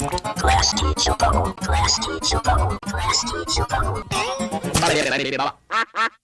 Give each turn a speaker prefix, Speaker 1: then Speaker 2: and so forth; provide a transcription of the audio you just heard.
Speaker 1: Class teacher bubble. Class teacher bubble. Class teacher bubble.